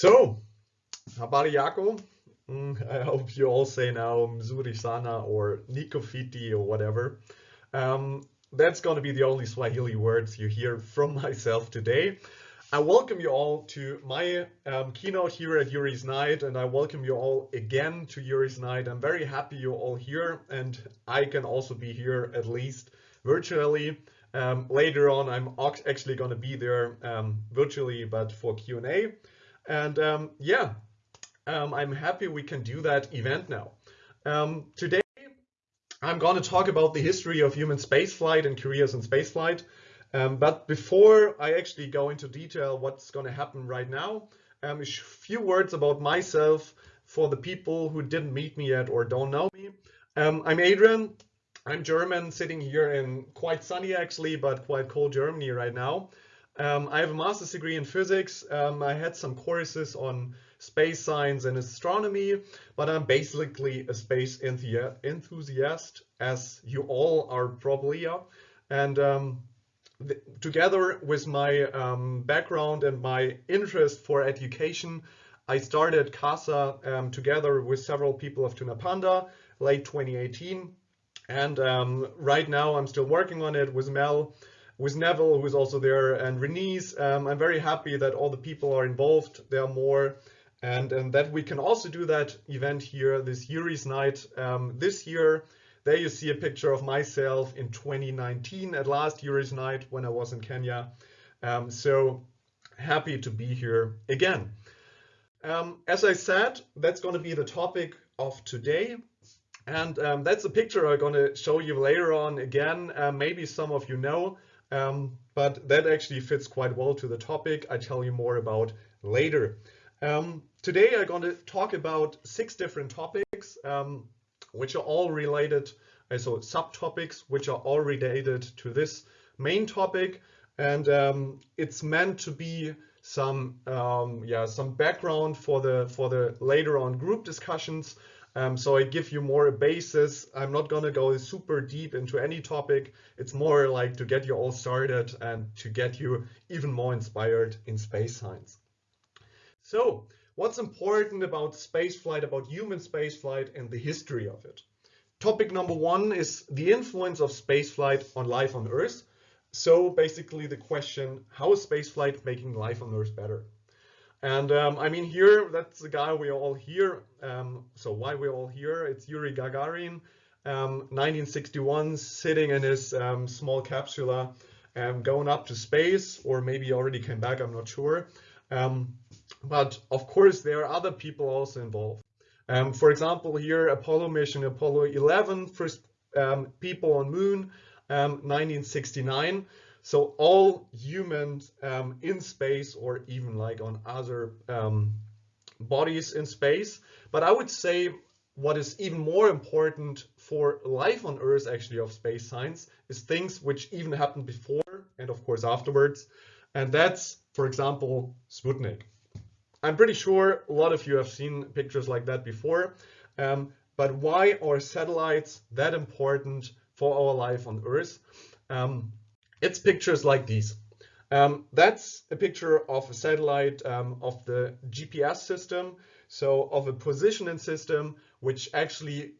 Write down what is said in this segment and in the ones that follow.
So, Habari Yako. Mm, I hope you all say now Mzuri Sana or Nikofiti or whatever. Um, that's going to be the only Swahili words you hear from myself today. I welcome you all to my um, keynote here at Yuri's Night, and I welcome you all again to Yuri's Night. I'm very happy you're all here, and I can also be here at least virtually. Um, later on, I'm actually going to be there um, virtually, but for Q&A. And um, yeah, um, I'm happy we can do that event now. Um, today, I'm going to talk about the history of human spaceflight and careers in spaceflight. Um, but before I actually go into detail what's going to happen right now, um, a few words about myself for the people who didn't meet me yet or don't know me. Um, I'm Adrian. I'm German, sitting here in quite sunny actually, but quite cold Germany right now. Um, I have a master's degree in physics. Um, I had some courses on space science and astronomy, but I'm basically a space enthusiast, as you all are probably. Yeah. And um, together with my um, background and my interest for education, I started CASA um, together with several people of Tunapanda late 2018. And um, right now I'm still working on it with Mel, with Neville, who's also there, and Renise. Um, I'm very happy that all the people are involved. There are more. And, and that we can also do that event here, this Yuri's Night um, this year there you see a picture of myself in 2019 at last Yuri's night when I was in Kenya. Um, so happy to be here again. Um, as I said, that's going to be the topic of today. And um, that's a picture I'm going to show you later on again. Uh, maybe some of you know, um, but that actually fits quite well to the topic I tell you more about later. Um, today I'm going to talk about six different topics. Um, which are all related, uh, so subtopics, which are all related to this main topic. And um, it's meant to be some, um, yeah, some background for the for the later on group discussions. Um, so I give you more a basis. I'm not going to go super deep into any topic. It's more like to get you all started and to get you even more inspired in space science. So What's important about spaceflight, about human spaceflight and the history of it? Topic number one is the influence of spaceflight on life on Earth. So basically the question, how is spaceflight making life on Earth better? And um, I mean here, that's the guy we are all hear. Um, so why we're all here, it's Yuri Gagarin, um, 1961, sitting in his um, small capsule, um, going up to space, or maybe already came back, I'm not sure. Um, but of course, there are other people also involved. For example, here, Apollo mission, Apollo 11, first people on moon, 1969. So all humans um, in space or even like on other um, bodies in space. But I would say what is even more important for life on Earth, actually, of space science, is things which even happened before and of course afterwards. And that's, for example, Sputnik. I'm pretty sure a lot of you have seen pictures like that before. Um, but why are satellites that important for our life on Earth? Um, it's pictures like these. Um, that's a picture of a satellite um, of the GPS system, so of a positioning system which actually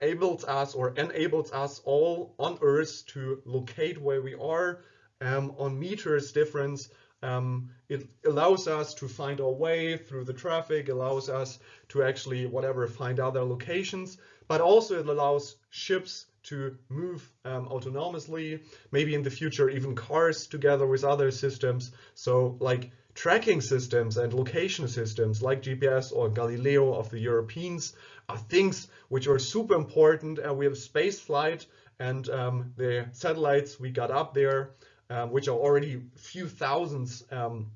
enables us or enables us all on Earth to locate where we are um, on meters difference um, it allows us to find our way through the traffic, allows us to actually, whatever, find other locations, but also it allows ships to move um, autonomously, maybe in the future even cars together with other systems. So like tracking systems and location systems like GPS or Galileo of the Europeans are things which are super important and we have space flight and um, the satellites we got up there um, which are already few thousands, um,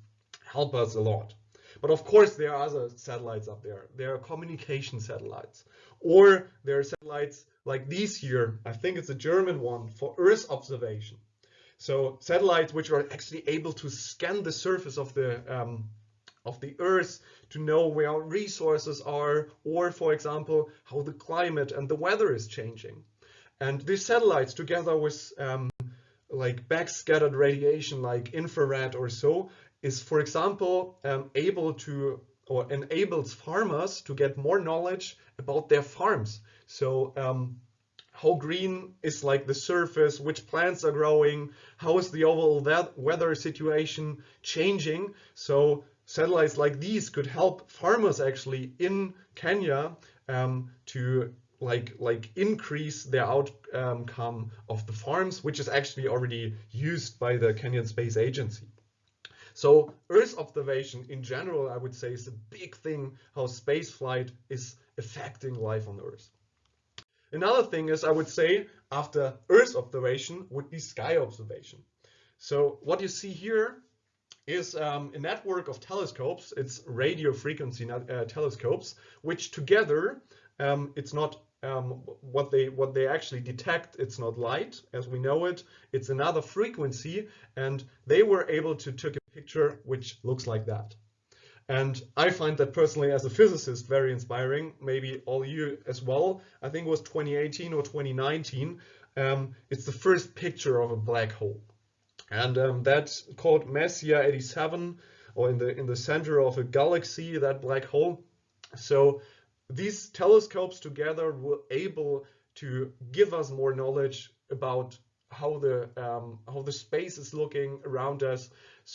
help us a lot. But of course, there are other satellites up there. There are communication satellites. Or there are satellites like these here. I think it's a German one for Earth observation. So satellites which are actually able to scan the surface of the um, of the Earth to know where resources are, or for example, how the climate and the weather is changing. And these satellites, together with um, like backscattered radiation like infrared or so is, for example, um, able to or enables farmers to get more knowledge about their farms. So um, how green is like the surface, which plants are growing, how is the overall weather situation changing. So satellites like these could help farmers actually in Kenya um, to like like increase their outcome of the farms, which is actually already used by the Kenyan Space Agency. So Earth observation in general, I would say, is a big thing how space flight is affecting life on Earth. Another thing is, I would say, after Earth observation would be sky observation. So what you see here is um, a network of telescopes. It's radio frequency uh, telescopes, which together, um, it's not um, what they what they actually detect. It's not light as we know it. It's another frequency, and they were able to take a picture which looks like that. And I find that personally as a physicist very inspiring, maybe all you as well. I think it was 2018 or 2019. Um, it's the first picture of a black hole. And um, that's called Messier 87, or in the, in the center of a galaxy, that black hole. So these telescopes together were able to give us more knowledge about how the um, how the space is looking around us,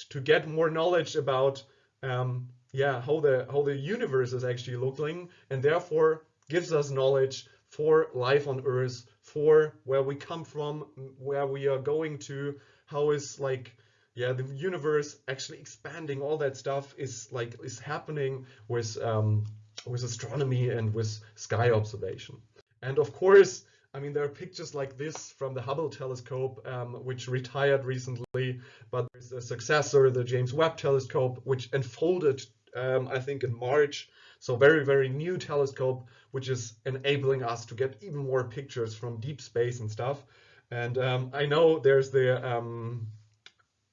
to get more knowledge about um, yeah, how the how the universe is actually looking, and therefore gives us knowledge for life on Earth, for where we come from, where we are going to, how is like yeah the universe actually expanding. All that stuff is like is happening with um, with astronomy and with sky observation. And of course, I mean, there are pictures like this from the Hubble telescope, um, which retired recently, but there's a successor, the James Webb telescope, which unfolded um, I think in March. So very, very new telescope, which is enabling us to get even more pictures from deep space and stuff. And um, I know there's the um,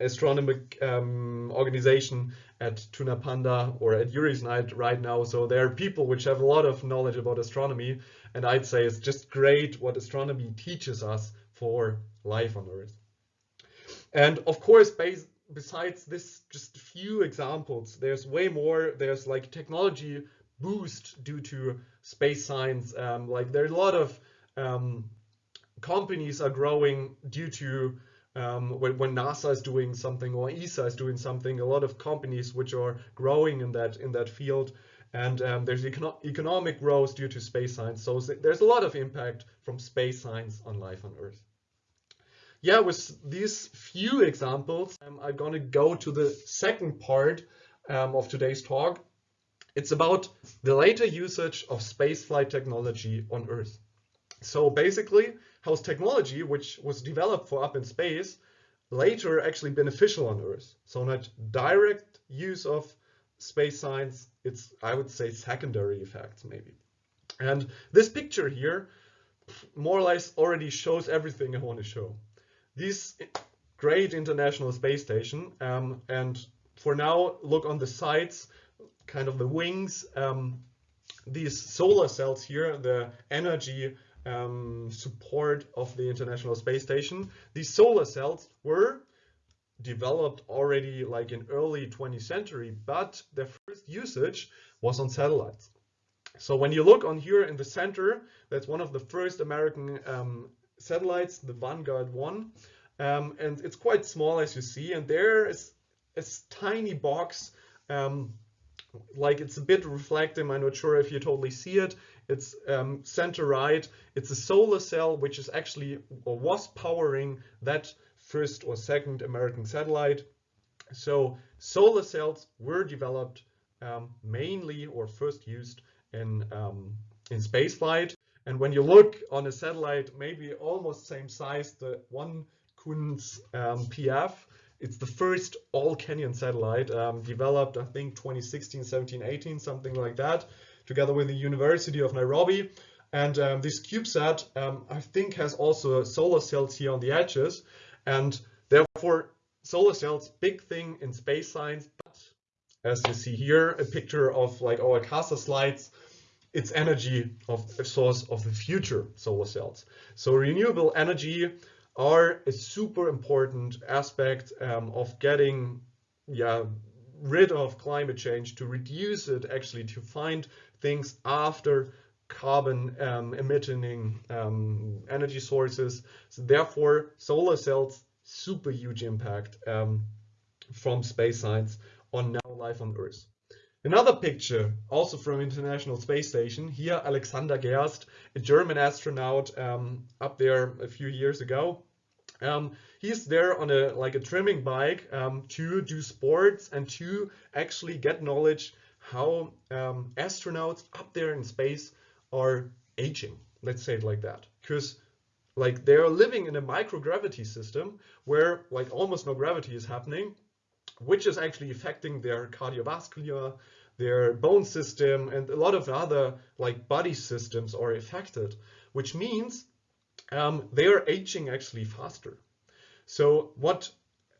astronomic um, organization at Tunapanda or at Yuri's Night right now. So there are people which have a lot of knowledge about astronomy. And I'd say it's just great what astronomy teaches us for life on Earth. And of course, based besides this just a few examples there's way more. There's like technology boost due to space science um, like there are a lot of um, companies are growing due to um, when, when, NASA is doing something or ESA is doing something, a lot of companies which are growing in that in that field, and um, there's econo economic growth due to space science. So there's a lot of impact from space science on life on Earth yeah, with these few examples, um, I'm going to go to the second part um, of today's talk. It's about the later usage of spaceflight technology on Earth. So basically, how's technology, which was developed for up in space, later actually beneficial on Earth? So not direct use of space science, it's, I would say, secondary effects maybe. And this picture here more or less already shows everything I want to show this great international space station um, and for now look on the sides kind of the wings um, these solar cells here the energy um, support of the international space station these solar cells were developed already like in early 20th century but their first usage was on satellites so when you look on here in the center that's one of the first American um, satellites, the Vanguard 1. Um, and it's quite small as you see. And there is a tiny box, um, like it's a bit reflective. I'm not sure if you totally see it. It's um, center right. It's a solar cell, which is actually or was powering that first or second American satellite. So solar cells were developed um, mainly or first used in, um, in spaceflight. And when you look on a satellite, maybe almost same size, the one KUNS um, PF, it's the first all Kenyan satellite um, developed, I think 2016, 17, 18, something like that, together with the University of Nairobi. And um, this CubeSat, um, I think, has also solar cells here on the edges. And therefore, solar cells, big thing in space science. But as you see here, a picture of like our CASA slides, it's energy of source of the future solar cells. So renewable energy are a super important aspect um, of getting yeah rid of climate change, to reduce it, actually to find things after carbon um, emitting um, energy sources. So therefore, solar cells, super huge impact um, from space science on now life on Earth. Another picture, also from International Space Station. Here, Alexander Gerst, a German astronaut um, up there a few years ago. Um, he's there on a like a trimming bike um, to do sports and to actually get knowledge how um, astronauts up there in space are aging. Let's say it like that, because like they're living in a microgravity system where like almost no gravity is happening, which is actually affecting their cardiovascular, their bone system, and a lot of other like body systems are affected, which means um, they are aging actually faster. So what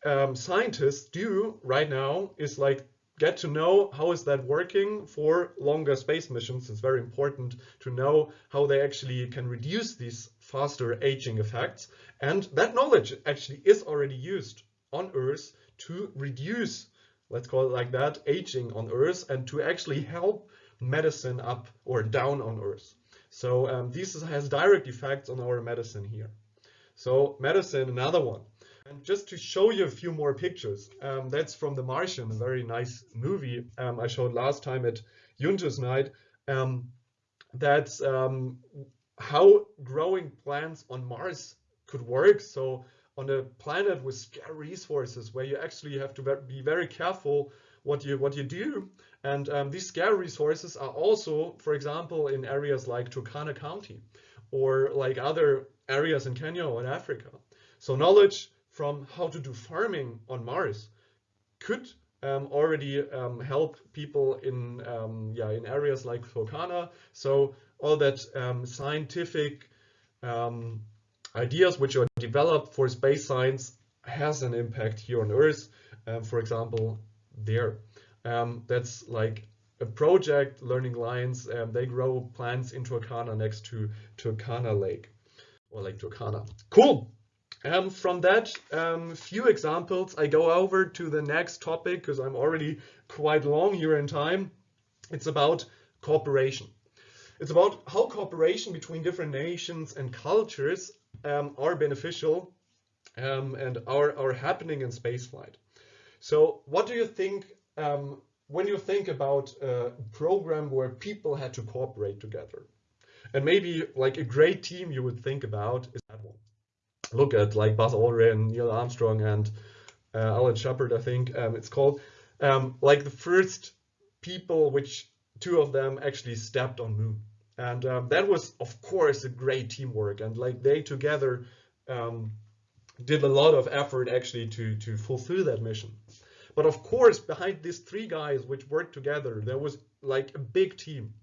um, scientists do right now is like get to know how is that working for longer space missions. It's very important to know how they actually can reduce these faster aging effects. And that knowledge actually is already used on Earth to reduce, let's call it like that, aging on Earth and to actually help medicine up or down on Earth. So um, this has direct effects on our medicine here. So medicine, another one. And just to show you a few more pictures, um, that's from The Martian, a very nice movie um, I showed last time at Juntos Night. Um, that's um, how growing plants on Mars could work. So on a planet with scarce resources where you actually have to be very careful what you what you do. And um, these scarce resources are also, for example, in areas like Turkana County or like other areas in Kenya or in Africa. So knowledge from how to do farming on Mars could um, already um, help people in um, yeah in areas like Turkana. So all that um, scientific um, ideas which are developed for space science has an impact here on Earth. Um, for example, there. that's like a project, Learning Lions. they grow plants in Turkana next to Turkana Lake or Lake Turkana. Cool. Um, from that um, few examples, I go over to the next topic because I'm already quite long here in time. It's about cooperation. It's about how cooperation between different nations and cultures um, are beneficial um, and are, are happening in spaceflight. So what do you think um, when you think about a program where people had to cooperate together? And maybe like a great team you would think about is that one look at like Buzz Aldrin, Neil Armstrong, and uh, Alan Shepard, I think um, it's called, um, like the first people which two of them actually stepped on moon. And um, that was, of course, a great teamwork. And like they together um, did a lot of effort actually to, to fulfill that mission. But of course, behind these three guys which worked together, there was like a big team.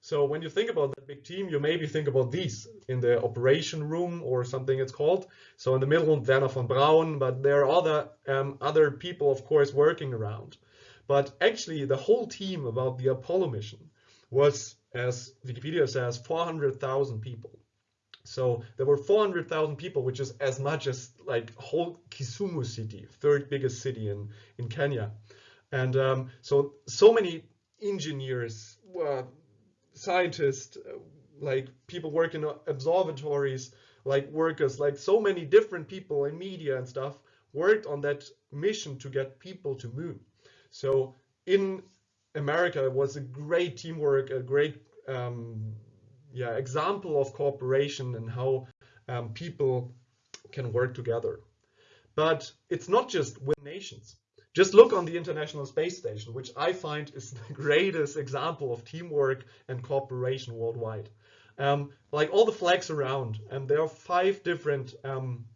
So when you think about that big team, you maybe think about these in the operation room or something it's called. So in the middle, Wernher von Braun, but there are other um, other people, of course, working around. But actually, the whole team about the Apollo mission was, as Wikipedia says, 400,000 people. So there were 400,000 people, which is as much as like whole Kisumu city, third biggest city in, in Kenya. And um, so, so many engineers, uh, scientists, uh, like people working in observatories, like workers, like so many different people in media and stuff worked on that mission to get people to moon. So in America, was a great teamwork, a great um, yeah example of cooperation and how um, people can work together. But it's not just with nations. Just look on the International Space Station, which I find is the greatest example of teamwork and cooperation worldwide. Um, like all the flags around, and there are five different um,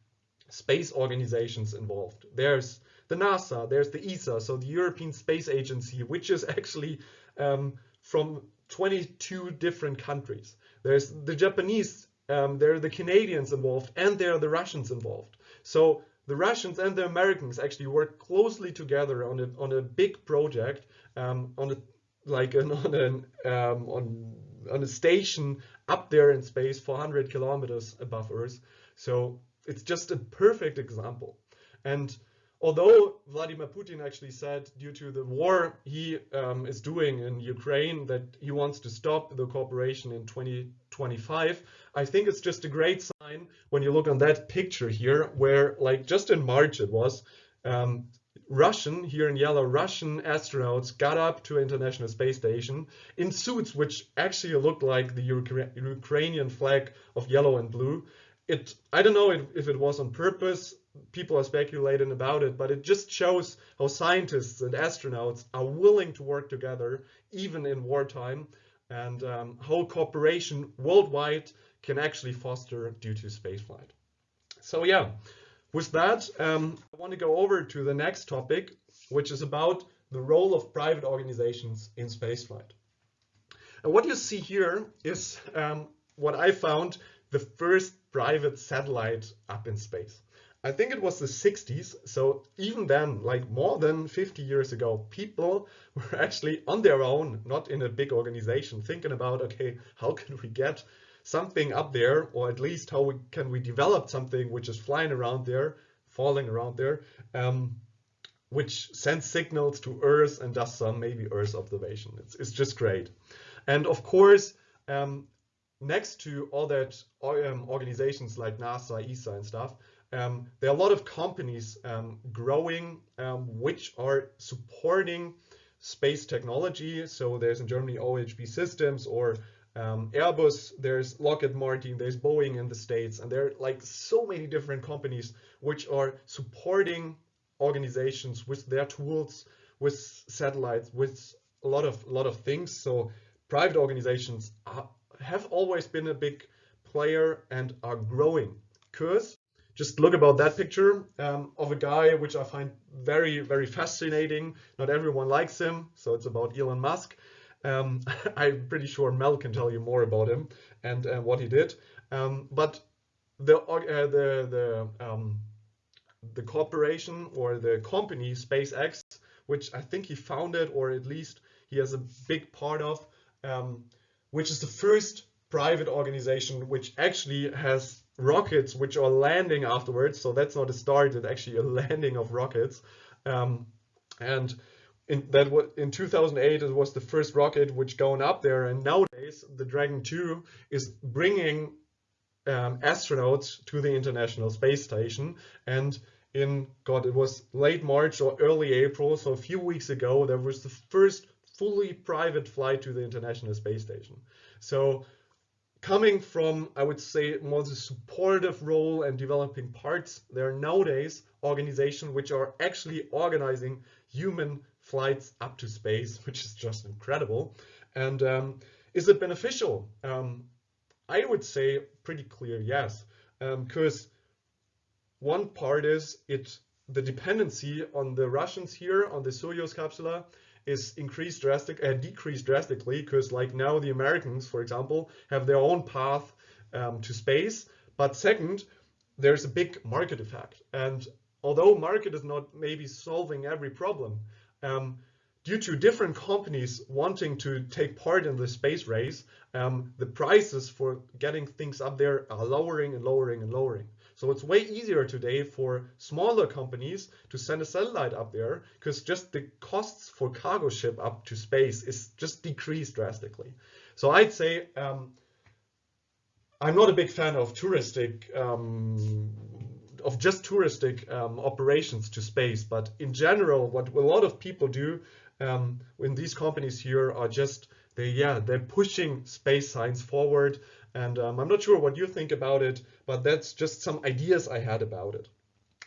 space organizations involved. There's the NASA, there's the ESA, so the European Space Agency, which is actually um, from 22 different countries. There's the Japanese, um, there are the Canadians involved, and there are the Russians involved. So the Russians and the Americans actually work closely together on a on a big project um, on a like an, on an um, on on a station up there in space 400 kilometers above Earth. So it's just a perfect example. And although Vladimir Putin actually said due to the war he um, is doing in Ukraine that he wants to stop the cooperation in 2025, I think it's just a great sign when you look on that picture here where like just in March it was, um, Russian, here in yellow, Russian astronauts got up to International Space Station in suits which actually looked like the Ukrainian flag of yellow and blue. It, I don't know if it was on purpose, people are speculating about it, but it just shows how scientists and astronauts are willing to work together, even in wartime, and um, how cooperation worldwide can actually foster due to spaceflight. So yeah, with that, um, I want to go over to the next topic, which is about the role of private organizations in spaceflight. And what you see here is um, what I found the first private satellite up in space. I think it was the 60s. So even then, like more than 50 years ago, people were actually on their own, not in a big organization, thinking about, okay, how can we get something up there, or at least how we, can we develop something which is flying around there, falling around there, um, which sends signals to Earth and does some maybe Earth observation. It's, it's just great. And of course, um, next to all that um, organizations like NASA, ESA and stuff, um, there are a lot of companies um, growing um, which are supporting space technology. So there's in Germany OHB Systems or um, Airbus, there's Lockheed Martin, there's Boeing in the States, and there are like so many different companies which are supporting organizations with their tools, with satellites, with a lot of a lot of things. So private organizations are, have always been a big player and are growing because just look about that picture um, of a guy which I find very, very fascinating. Not everyone likes him, so it's about Elon Musk. Um, I'm pretty sure Mel can tell you more about him and uh, what he did. Um, but the uh, the the um, the corporation or the company SpaceX, which I think he founded or at least he has a big part of, um, which is the first private organization which actually has rockets which are landing afterwards. So that's not a start, it's actually a landing of rockets. Um, and in that in 2008 it was the first rocket which going up there and nowadays the Dragon 2 is bringing um, astronauts to the International Space Station and in God it was late March or early April so a few weeks ago there was the first fully private flight to the International Space Station so coming from, I would say, more the supportive role and developing parts, there are nowadays organizations which are actually organizing human flights up to space, which is just incredible. And um, is it beneficial? Um, I would say pretty clear yes, because um, one part is it the dependency on the Russians here on the Soyuz capsule is increased drastic, uh, decreased drastically because like now the Americans, for example, have their own path um, to space. But second, there's a big market effect. And although market is not maybe solving every problem, um, due to different companies wanting to take part in the space race, um, the prices for getting things up there are lowering and lowering and lowering. So it's way easier today for smaller companies to send a satellite up there because just the costs for cargo ship up to space is just decreased drastically. So I'd say um, I'm not a big fan of touristic, um, of just touristic um, operations to space, but in general, what a lot of people do um, in these companies here are just they yeah they're pushing space science forward and um, I'm not sure what you think about it, but that's just some ideas I had about it.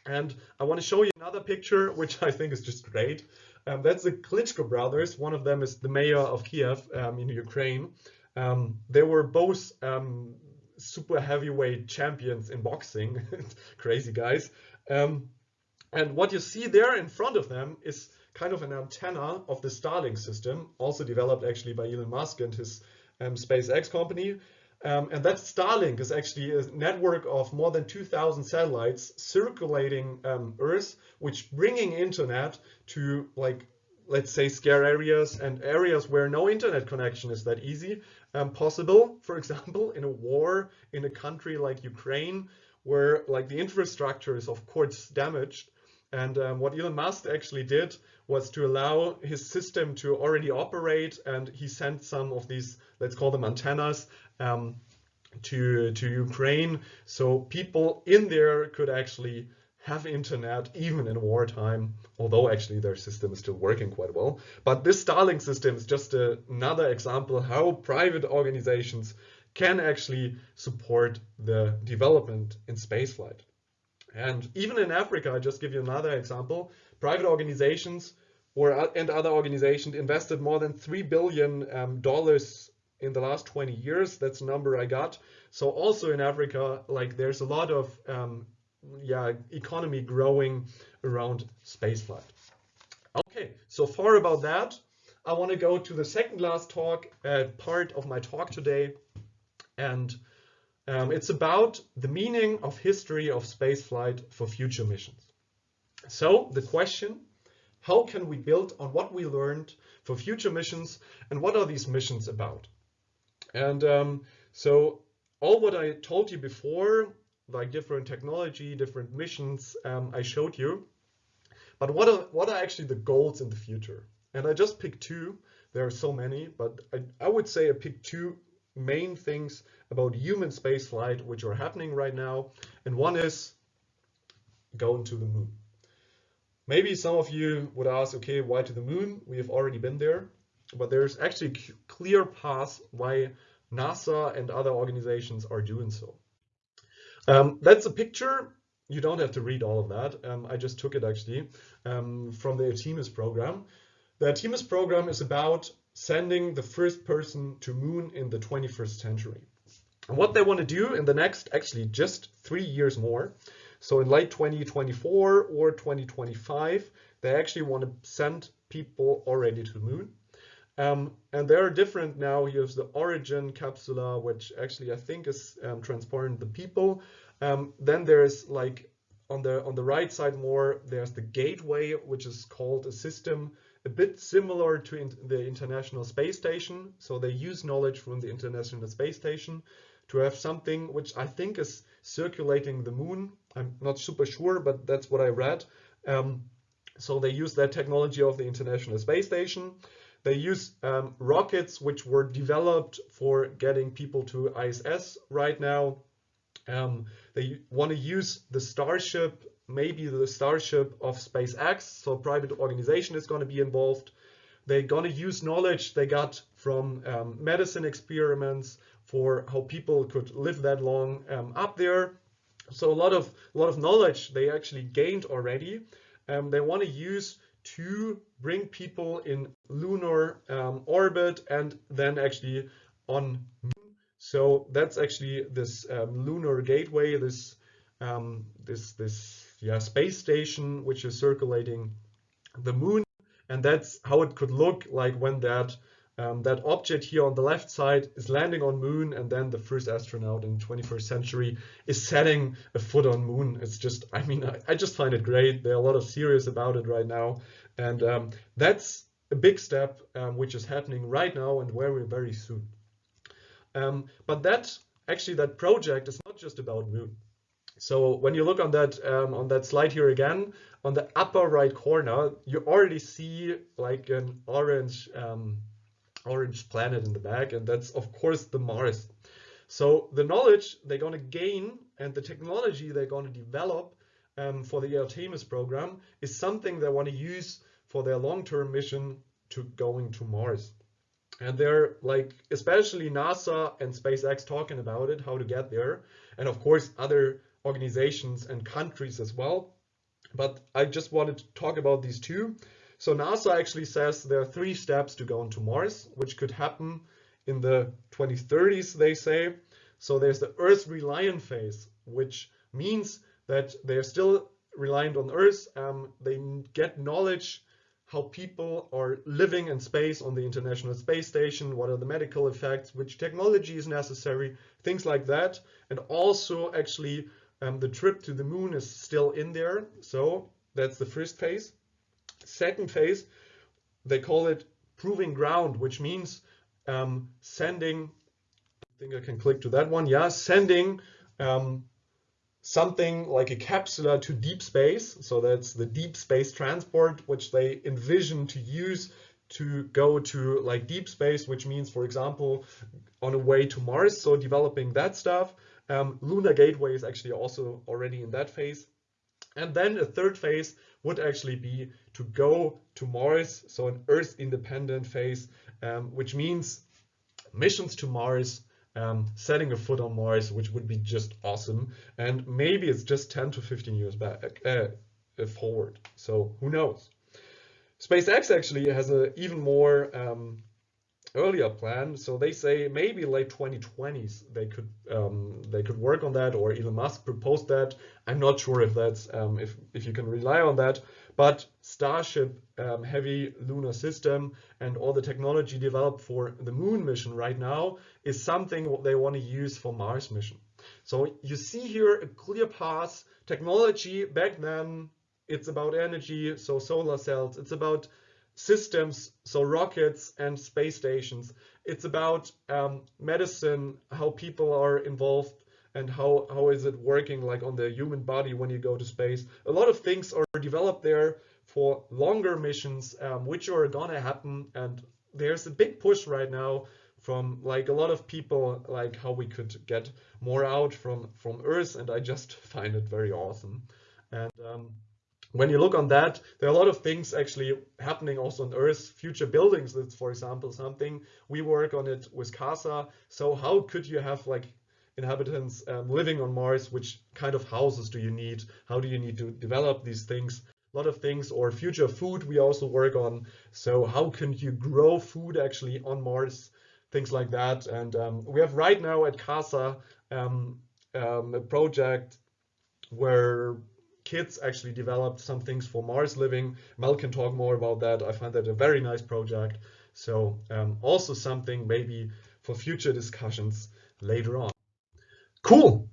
And I want to show you another picture, which I think is just great. Um, that's the Klitschko brothers. One of them is the mayor of Kiev um, in Ukraine. Um, they were both um, super heavyweight champions in boxing, crazy guys. Um, and what you see there in front of them is kind of an antenna of the Starlink system, also developed actually by Elon Musk and his SpaceX company. Um, and that Starlink is actually a network of more than 2,000 satellites circulating um, Earth, which bringing internet to like, let's say scare areas and areas where no internet connection is that easy um, possible. For example, in a war in a country like Ukraine, where like the infrastructure is of course damaged, And um, what Elon Musk actually did was to allow his system to already operate. And he sent some of these, let's call them antennas, um, to, to Ukraine. So people in there could actually have internet even in wartime, although actually their system is still working quite well. But this Starlink system is just another example how private organizations can actually support the development in spaceflight. And even in Africa, I just give you another example, private organizations or and other organizations invested more than three billion um, dollars in the last 20 years. That's a number I got. So also in Africa, like there's a lot of um, yeah economy growing around spaceflight. Okay, so far about that. I want to go to the second last talk, uh, part of my talk today, and um, it's about the meaning of history of spaceflight for future missions. So the question, how can we build on what we learned for future missions and what are these missions about? And um, so all what I told you before, like different technology, different missions, um, I showed you. But what are, what are actually the goals in the future? And I just picked two. There are so many, but I, I would say I picked two main things about human spaceflight which are happening right now. And one is going to the moon. Maybe some of you would ask, okay, why to the moon? We have already been there. But there's actually clear paths why NASA and other organizations are doing so. Um, that's a picture. You don't have to read all of that. Um, I just took it actually um, from the Artemis program. The Artemis program is about sending the first person to moon in the 21st century. And what they want to do in the next, actually just three years more, so in late 2024 or 2025, they actually want to send people already to the moon. Um, and there are different now, here's the Orion capsula, which actually I think is um, transporting the people. Um, then there's like on the on the right side more, there's the Gateway, which is called a system a bit similar to in the International Space Station. So they use knowledge from the International Space Station to have something which I think is circulating the moon. I'm not super sure, but that's what I read. Um, so they use that technology of the International Space Station. They use um, rockets which were developed for getting people to ISS right now. Um, they want to use the Starship maybe the Starship of SpaceX, so private organization is going to be involved. They're going to use knowledge they got from um, medicine experiments for how people could live that long um, up there. So a lot of a lot of knowledge they actually gained already. Um, they want to use to bring people in lunar um, orbit and then actually on moon. So that's actually this um, lunar gateway, this um, this this yeah, space station which is circulating the moon. And that's how it could look like when that um, that object here on the left side is landing on moon and then the first astronaut in 21st century is setting a foot on moon. It's just, I mean, I, I just find it great. There are a lot of serious about it right now. And um, that's a big step um, which is happening right now and very, very soon. Um, but that, actually that project is not just about moon. So when you look on that um, on that slide here again, on the upper right corner, you already see like an orange um, orange planet in the back, and that's of course the Mars. So the knowledge they're going to gain and the technology they're going to develop um, for the Artemis program is something they want to use for their long-term mission to going to Mars. And they're like, especially NASA and SpaceX talking about it, how to get there. And of course, other organizations and countries as well. But I just wanted to talk about these two. So NASA actually says there are three steps to go into Mars, which could happen in the 2030s, they say. So there's the Earth reliant phase, which means that they're still reliant on Earth. Um, they get knowledge how people are living in space on the International Space Station, what are the medical effects, which technology is necessary, things like that. And also actually um, the trip to the moon is still in there. So that's the first phase. Second phase, they call it proving ground, which means um, sending, I think I can click to that one. Yeah, sending um, something like a capsula to deep space. So that's the deep space transport, which they envision to use to go to like deep space, which means, for example, on a way to Mars. So developing that stuff. Um, Lunar Gateway is actually also already in that phase. And then a third phase would actually be to go to Mars, so an Earth independent phase, um, which means missions to Mars, um, setting a foot on Mars, which would be just awesome. And maybe it's just 10 to 15 years back uh, forward. So who knows? SpaceX actually has an even more um, earlier plan. So they say maybe late 2020s they could um, they could work on that, or Elon Musk proposed that. I'm not sure if that's um, if if you can rely on that. But Starship um, heavy lunar system and all the technology developed for the moon mission right now is something they want to use for Mars mission. So you see here a clear path. Technology back then, it's about energy, so solar cells. It's about systems, so rockets and space stations. It's about um, medicine, how people are involved and how, how is it working like on the human body when you go to space. A lot of things are developed there for longer missions, um, which are gonna happen. And there's a big push right now from like a lot of people, like how we could get more out from, from Earth. And I just find it very awesome. And um, when you look on that, there are a lot of things actually happening also on Earth. Future buildings, that's for example something we work on it with CASA. So how could you have like inhabitants um, living on Mars? Which kind of houses do you need? How do you need to develop these things? A lot of things or future food we also work on. So how can you grow food actually on Mars? Things like that. And um, we have right now at CASA um, um a project where kids actually developed some things for Mars living. Mel can talk more about that. I find that a very nice project. So um, also something maybe for future discussions later on. Cool.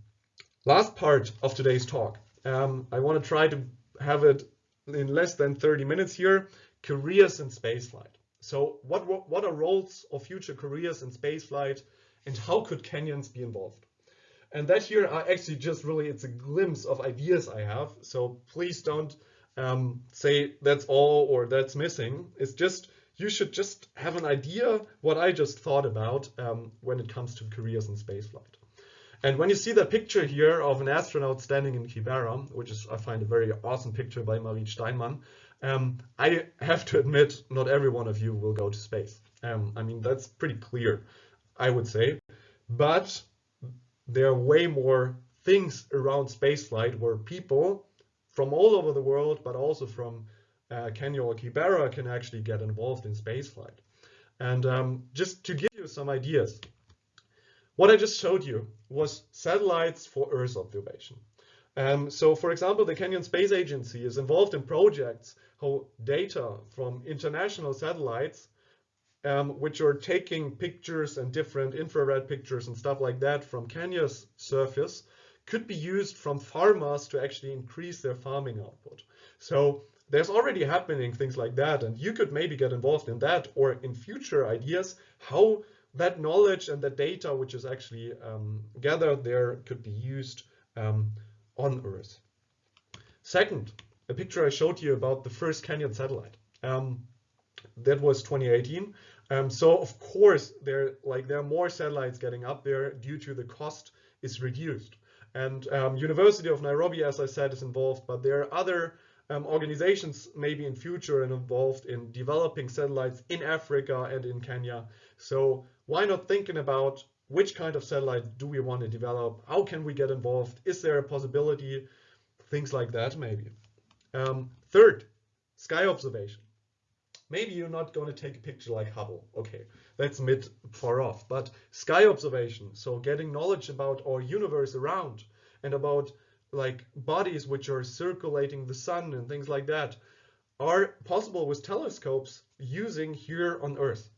Last part of today's talk. Um, I want to try to have it in less than 30 minutes here. Careers in spaceflight. So what, what are roles of future careers in spaceflight and how could Kenyans be involved? And that here are actually just really, it's a glimpse of ideas I have. So please don't um, say that's all or that's missing. It's just, you should just have an idea what I just thought about um, when it comes to careers in spaceflight. And when you see the picture here of an astronaut standing in Kibera, which is, I find a very awesome picture by Marie Steinmann, um, I have to admit, not every one of you will go to space. Um, I mean, that's pretty clear, I would say. But there are way more things around spaceflight where people from all over the world, but also from uh, Kenya or Kibera can actually get involved in spaceflight. And um, just to give you some ideas, what I just showed you was satellites for Earth observation. Um, so for example, the Kenyan Space Agency is involved in projects how data from international satellites um, which are taking pictures and different infrared pictures and stuff like that from Kenya's surface could be used from farmers to actually increase their farming output. So there's already happening things like that, and you could maybe get involved in that or in future ideas how that knowledge and that data which is actually um, gathered there could be used um, on Earth. Second, a picture I showed you about the first Kenyan satellite. Um, that was 2018. Um, so of course, there like there are more satellites getting up there due to the cost is reduced. And um, University of Nairobi, as I said, is involved, but there are other um, organizations maybe in future and involved in developing satellites in Africa and in Kenya. So why not thinking about which kind of satellite do we want to develop? How can we get involved? Is there a possibility? Things like that, maybe. Um, third, sky observation. Maybe you're not going to take a picture like Hubble. Okay, that's mid far off. But sky observation, so getting knowledge about our universe around and about like bodies which are circulating the sun and things like that are possible with telescopes using here on Earth.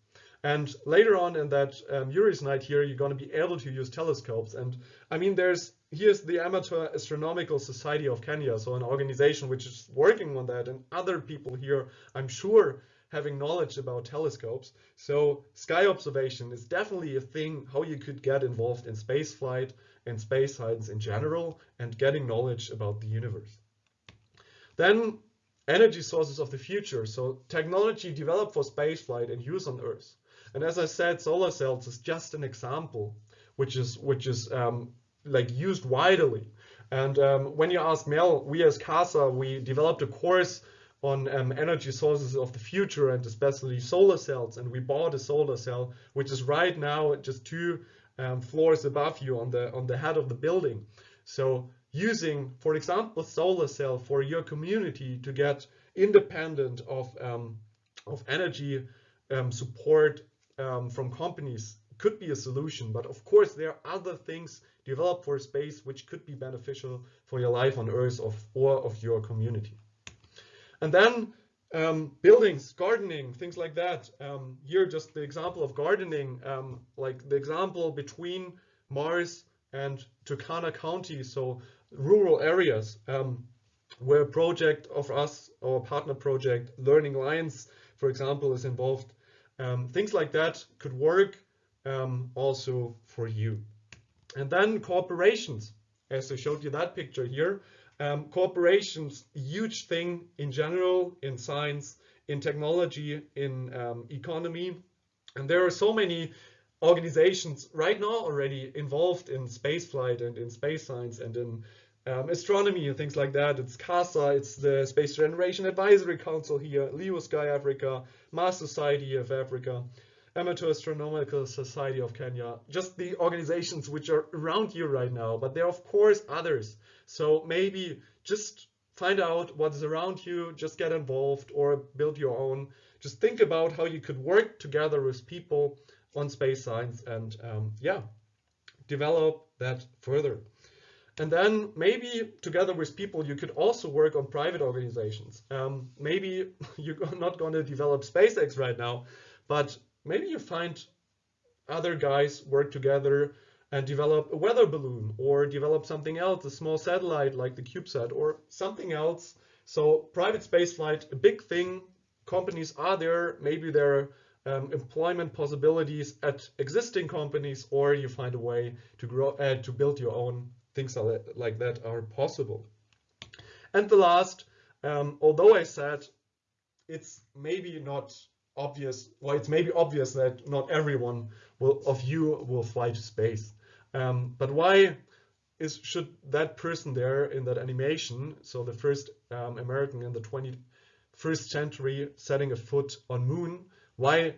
And later on in that um, Yuri's night here, you're going to be able to use telescopes. And I mean, there's here's the Amateur Astronomical Society of Kenya, so an organization which is working on that, and other people here, I'm sure, having knowledge about telescopes. So sky observation is definitely a thing how you could get involved in space flight and space science in general and getting knowledge about the universe. Then energy sources of the future. So technology developed for space flight and use on Earth. And as I said, solar cells is just an example, which is which is um, like used widely. And um, when you ask Mel, we as CASA, we developed a course on um, energy sources of the future and especially solar cells. And we bought a solar cell, which is right now just two um, floors above you on the on the head of the building. So using, for example, solar cell for your community to get independent of um, of energy um, support um, from companies could be a solution. But of course, there are other things developed for space which could be beneficial for your life on Earth of, or of your community. And then um, buildings, gardening, things like that. Um, here, just the example of gardening, um, like the example between Mars and Turkana County, so rural areas, um, where a project of us, our partner project, Learning Lions, for example, is involved. Um, things like that could work um, also for you. And then corporations, as I showed you that picture here. Um, corporations, huge thing in general, in science, in technology, in um, economy. And there are so many organizations right now already involved in spaceflight and in space science and in um, astronomy and things like that. It's CASA, it's the Space Generation Advisory Council here, LEO Sky Africa, Mars Society of Africa, Amateur Astronomical Society of Kenya, just the organizations which are around you right now, but there are of course others. So maybe just find out what's around you, just get involved or build your own. Just think about how you could work together with people on space science and um, yeah, develop that further. And then maybe together with people, you could also work on private organizations. Um, maybe you're not going to develop SpaceX right now, but maybe you find other guys work together and develop a weather balloon or develop something else, a small satellite like the CubeSat or something else. So private spaceflight, a big thing. Companies are there. Maybe there are um, employment possibilities at existing companies, or you find a way to grow uh, to build your own things like that are possible. And the last, um, although I said it's maybe not obvious, well, it's maybe obvious that not everyone will, of you will fly to space. Um, but why is should that person there in that animation, so the first um, American in the 21st century setting a foot on moon, why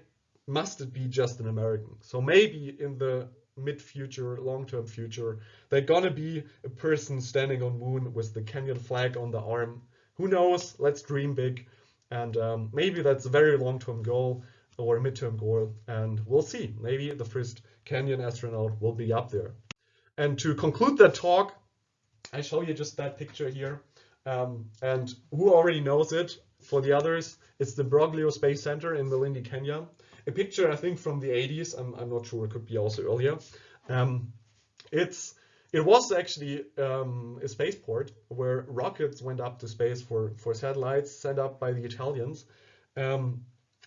must it be just an American? So maybe in the mid-future, long-term future, they're gonna be a person standing on moon with the Kenyan flag on the arm. Who knows? Let's dream big. And um, maybe that's a very long-term goal or a midterm goal. And we'll see. Maybe the first Kenyan astronaut will be up there. And to conclude that talk, I show you just that picture here. Um, and who already knows it? For the others, it's the Broglio Space Center in Malindi, Kenya. A picture, I think, from the 80s. I'm, I'm not sure. It could be also earlier. Um, it's it was actually um, a spaceport where rockets went up to space for, for satellites sent up by the Italians. Um,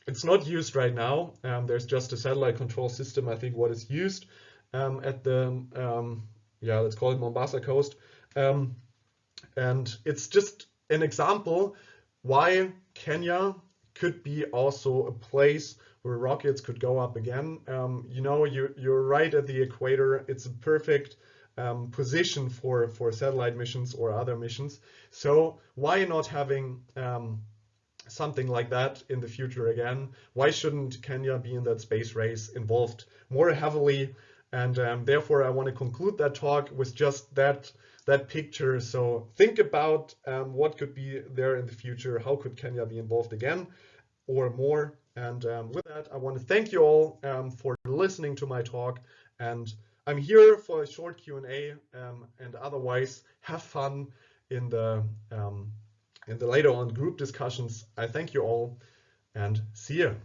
it's not used right now. Um, there's just a satellite control system, I think, what is used um, at the, um, yeah, let's call it Mombasa coast. Um, and it's just an example why Kenya could be also a place where rockets could go up again. you know, you, you're right at the equator. It's a perfect um, position for, for satellite missions or other missions. So why not having um, something like that in the future again? Why shouldn't Kenya be in that space race involved more heavily? And um, therefore, I want to conclude that talk with just that that picture. So think about um, what could be there in the future. How could Kenya be involved again or more? And um, with that, I want to thank you all um, for listening to my talk and I'm here for a short Q&A um, and otherwise have fun in the um, in the later on group discussions. I thank you all and see you.